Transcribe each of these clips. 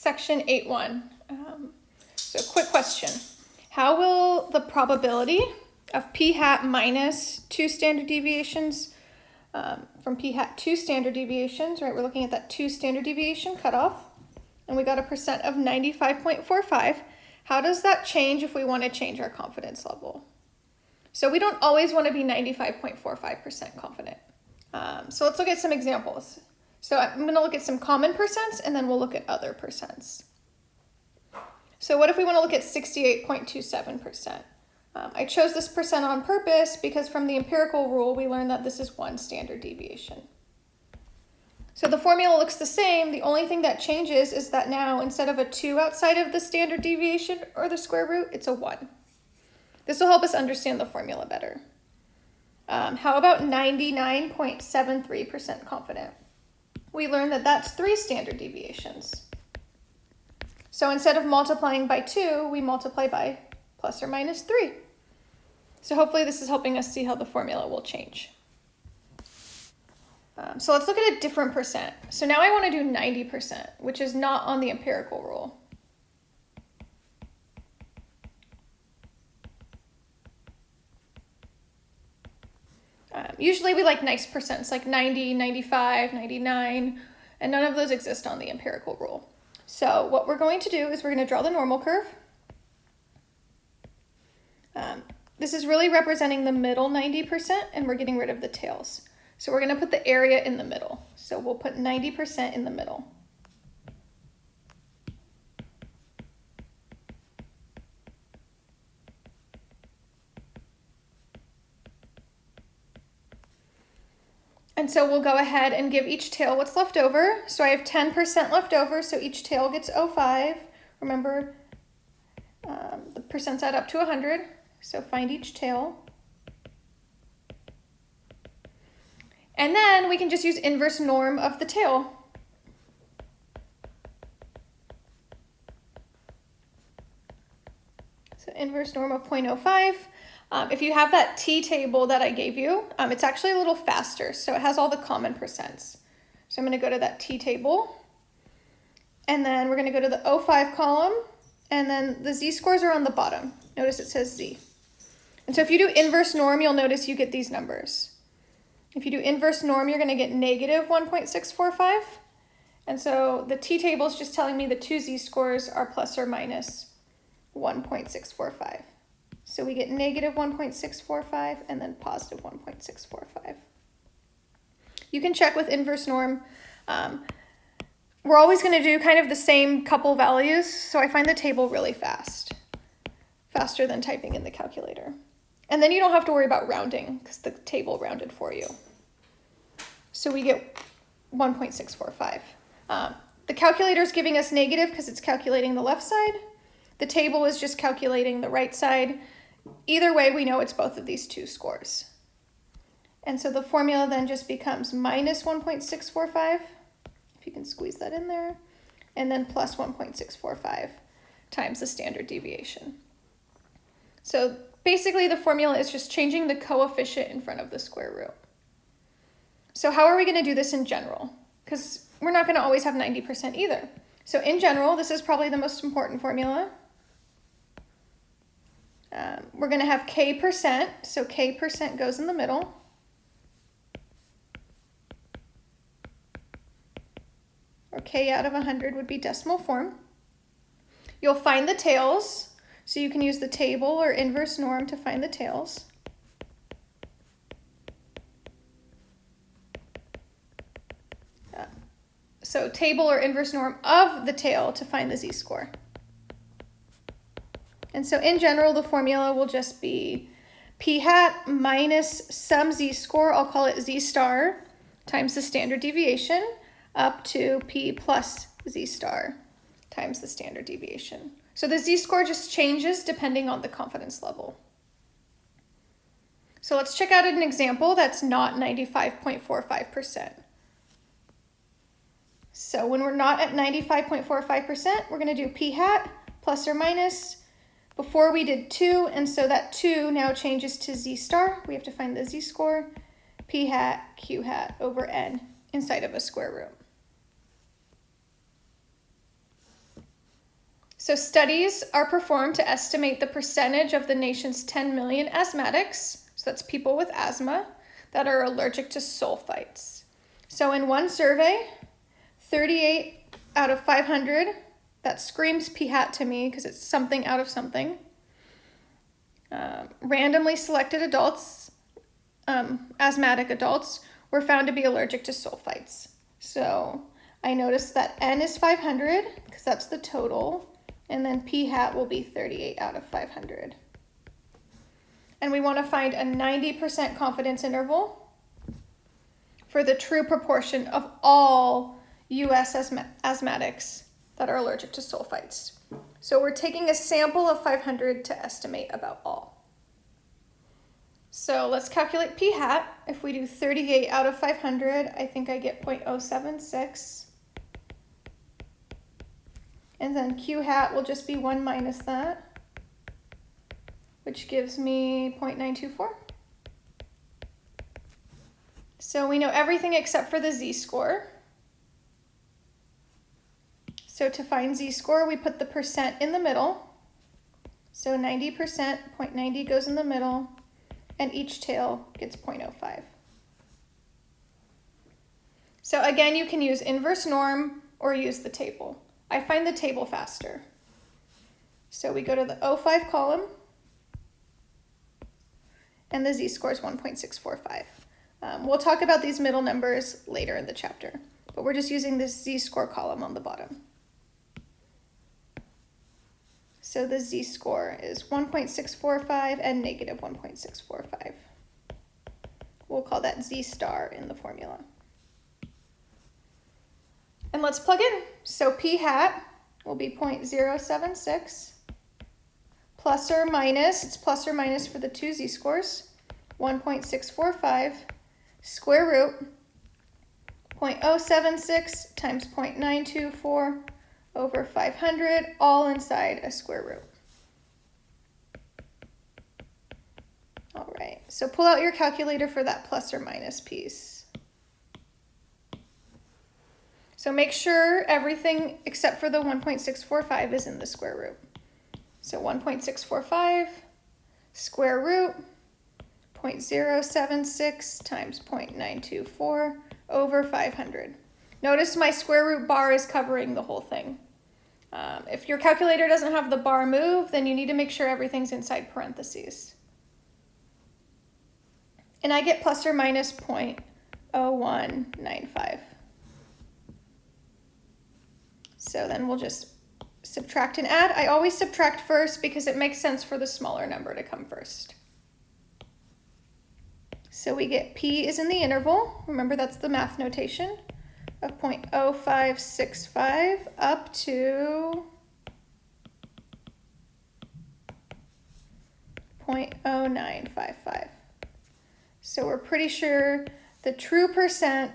section 8.1. Um, so quick question. How will the probability of p hat minus two standard deviations um, from p hat two standard deviations, right? We're looking at that two standard deviation cutoff, and we got a percent of 95.45. How does that change if we want to change our confidence level? So we don't always want to be 95.45% confident. Um, so let's look at some examples. So I'm going to look at some common percents and then we'll look at other percents. So what if we want to look at 68.27%? Um, I chose this percent on purpose because from the empirical rule, we learned that this is one standard deviation. So the formula looks the same. The only thing that changes is that now instead of a 2 outside of the standard deviation or the square root, it's a 1. This will help us understand the formula better. Um, how about 99.73% confident? We learned that that's three standard deviations. So instead of multiplying by 2, we multiply by plus or minus 3. So hopefully this is helping us see how the formula will change. Um, so let's look at a different percent. So now I want to do 90%, which is not on the empirical rule. Usually we like nice percents, like 90, 95, 99, and none of those exist on the empirical rule. So what we're going to do is we're going to draw the normal curve. Um, this is really representing the middle 90% and we're getting rid of the tails. So we're going to put the area in the middle. So we'll put 90% in the middle. And so we'll go ahead and give each tail what's left over. So I have 10% left over, so each tail gets 05. Remember, um, the percents add up to 100. So find each tail. And then we can just use inverse norm of the tail. So inverse norm of 0.05. Um, if you have that T table that I gave you, um, it's actually a little faster. So it has all the common percents. So I'm going to go to that T table. And then we're going to go to the O5 column. And then the z-scores are on the bottom. Notice it says z. And so if you do inverse norm, you'll notice you get these numbers. If you do inverse norm, you're going to get negative 1.645. And so the t-table is just telling me the two z-scores are plus or minus 1.645. So we get negative 1.645 and then positive 1.645. You can check with inverse norm. Um, we're always going to do kind of the same couple values, so I find the table really fast, faster than typing in the calculator. And then you don't have to worry about rounding because the table rounded for you. So we get 1.645. Um, the calculator is giving us negative because it's calculating the left side. The table is just calculating the right side. Either way, we know it's both of these two scores. And so the formula then just becomes minus 1.645, if you can squeeze that in there, and then plus 1.645 times the standard deviation. So Basically, the formula is just changing the coefficient in front of the square root. So how are we going to do this in general? Because we're not going to always have 90% either. So in general, this is probably the most important formula. Um, we're going to have k percent, so k percent goes in the middle. Or k out of 100 would be decimal form. You'll find the tails, so you can use the table or inverse norm to find the tails. So table or inverse norm of the tail to find the z-score. And so in general, the formula will just be p hat minus some z-score, I'll call it z star, times the standard deviation, up to p plus z star times the standard deviation. So the z-score just changes depending on the confidence level. So let's check out an example that's not 95.45%. So when we're not at 95.45%, we're going to do p hat plus or minus. Before we did 2, and so that 2 now changes to z star. We have to find the z-score, p hat, q hat over n inside of a square root. So studies are performed to estimate the percentage of the nation's 10 million asthmatics, so that's people with asthma, that are allergic to sulfites. So in one survey, 38 out of 500, that screams P hat to me because it's something out of something. Um, randomly selected adults, um, asthmatic adults, were found to be allergic to sulfites. So I noticed that N is 500 because that's the total, and then P hat will be 38 out of 500. And we want to find a 90% confidence interval for the true proportion of all US asthma asthmatics that are allergic to sulfites. So we're taking a sample of 500 to estimate about all. So let's calculate p hat. If we do 38 out of 500, I think I get 0.076. And then q hat will just be 1 minus that, which gives me 0.924. So we know everything except for the z-score. So to find z-score, we put the percent in the middle. So 90%, 0.90 goes in the middle, and each tail gets 0.05. So again, you can use inverse norm or use the table. I find the table faster. So we go to the O5 column, and the z-score is 1.645. Um, we'll talk about these middle numbers later in the chapter, but we're just using this z-score column on the bottom. So the z-score is 1.645 and negative 1.645. We'll call that z star in the formula. And let's plug in. So p hat will be 0.076 plus or minus, it's plus or minus for the two z-scores, 1.645 square root 0.076 times 0.924 over 500, all inside a square root. All right, so pull out your calculator for that plus or minus piece. So make sure everything except for the 1.645 is in the square root. So 1.645 square root 0.076 times 0.924 over 500. Notice my square root bar is covering the whole thing. Um, if your calculator doesn't have the bar move, then you need to make sure everything's inside parentheses. And I get plus or minus 0.0195. So then we'll just subtract and add. I always subtract first because it makes sense for the smaller number to come first. So we get P is in the interval. Remember that's the math notation of 0.0565 up to 0.0955. So we're pretty sure the true percent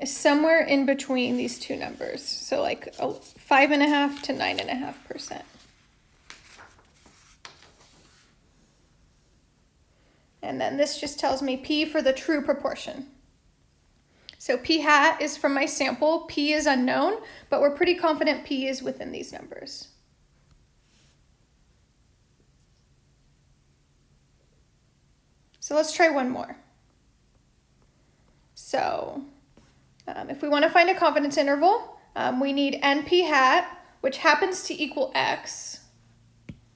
is somewhere in between these two numbers. So like five and a half to nine and a half percent. And then this just tells me P for the true proportion. So p hat is from my sample, p is unknown, but we're pretty confident p is within these numbers. So let's try one more. So um, if we want to find a confidence interval, um, we need np hat, which happens to equal x.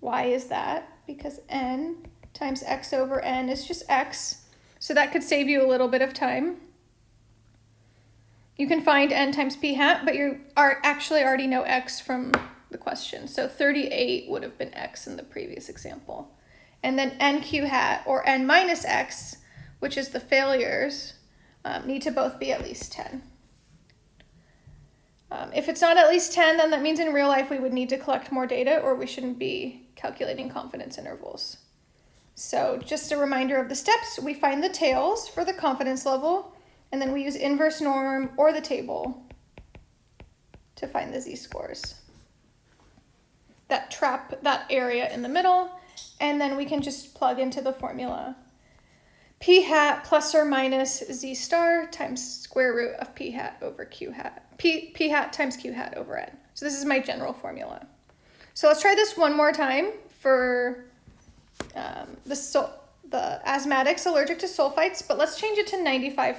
Why is that? Because n times x over n is just x. So that could save you a little bit of time. You can find n times p hat, but you are actually already know x from the question. So 38 would have been x in the previous example. And then nq hat, or n minus x, which is the failures, um, need to both be at least 10. Um, if it's not at least 10, then that means in real life we would need to collect more data or we shouldn't be calculating confidence intervals. So just a reminder of the steps, we find the tails for the confidence level, and then we use inverse norm or the table to find the z-scores. That trap that area in the middle, and then we can just plug into the formula. p hat plus or minus z star times square root of p hat over q hat. p, p hat times q hat over n. So this is my general formula. So let's try this one more time for um, the, so the asthmatics allergic to sulfites, but let's change it to 95%.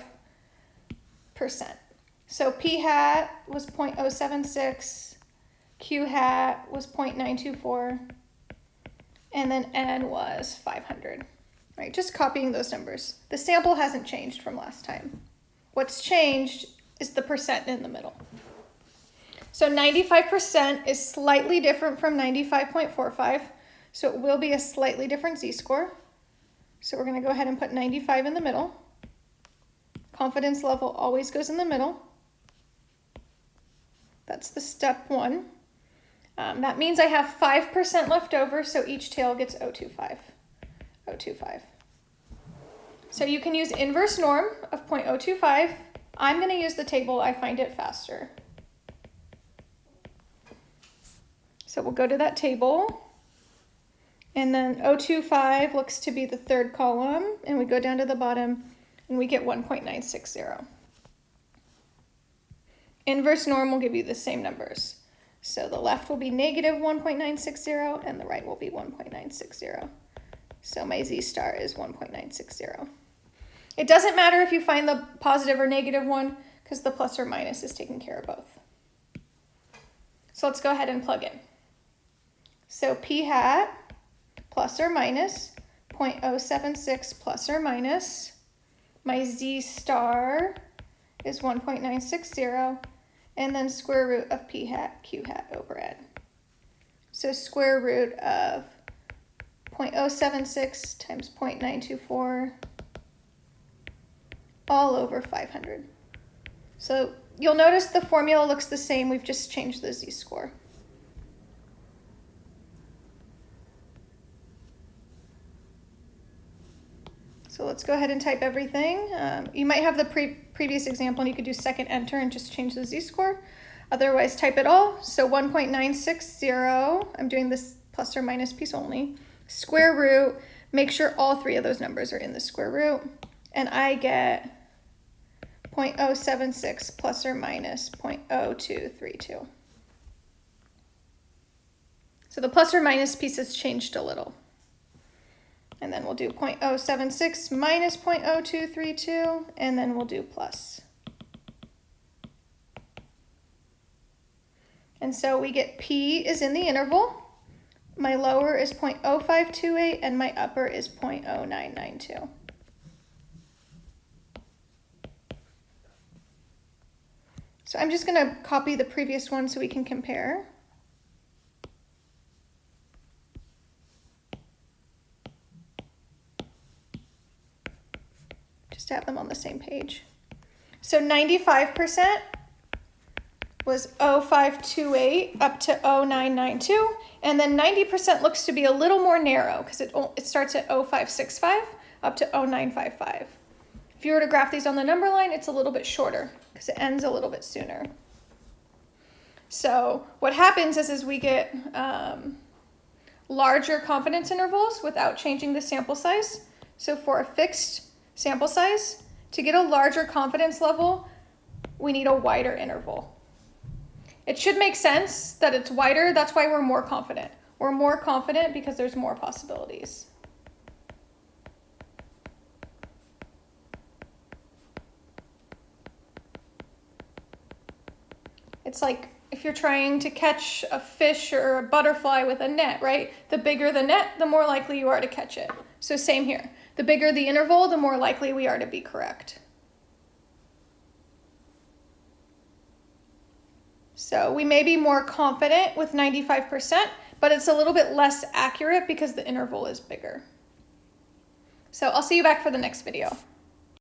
So P hat was 0.076, Q hat was 0.924, and then N was 500. Right, just copying those numbers. The sample hasn't changed from last time. What's changed is the percent in the middle. So 95% is slightly different from 95.45, so it will be a slightly different z-score. So we're going to go ahead and put 95 in the middle. Confidence level always goes in the middle. That's the step one. Um, that means I have 5% left over, so each tail gets 025. 025. So you can use inverse norm of 0.025. I'm going to use the table. I find it faster. So we'll go to that table. And then 025 looks to be the third column. And we go down to the bottom and we get 1.960. Inverse norm will give you the same numbers. So the left will be negative 1.960 and the right will be 1.960. So my z star is 1.960. It doesn't matter if you find the positive or negative one because the plus or minus is taking care of both. So let's go ahead and plug in. So p hat plus or minus 0.076 plus or minus. My z star is 1.960 and then square root of p hat q hat over n. So square root of 0.076 times 0.924 all over 500. So you'll notice the formula looks the same, we've just changed the z-score. So let's go ahead and type everything. Um, you might have the pre previous example and you could do second enter and just change the z-score. Otherwise, type it all. So 1.960, I'm doing this plus or minus piece only. Square root, make sure all three of those numbers are in the square root. And I get 0.076 plus or minus 0.0232. So the plus or minus piece has changed a little. And then we'll do 0.076 minus 0.0232, and then we'll do plus. And so we get P is in the interval. My lower is 0.0528, and my upper is 0.0992. So I'm just going to copy the previous one so we can compare. Have them on the same page. So 95% was 0528 up to 0992, and then 90% looks to be a little more narrow because it, it starts at 0565 up to 0955. If you were to graph these on the number line, it's a little bit shorter because it ends a little bit sooner. So what happens is, is we get um, larger confidence intervals without changing the sample size. So for a fixed sample size, to get a larger confidence level, we need a wider interval. It should make sense that it's wider. That's why we're more confident. We're more confident because there's more possibilities. It's like if you're trying to catch a fish or a butterfly with a net, right? The bigger the net, the more likely you are to catch it. So same here. The bigger the interval, the more likely we are to be correct. So we may be more confident with 95%, but it's a little bit less accurate because the interval is bigger. So I'll see you back for the next video.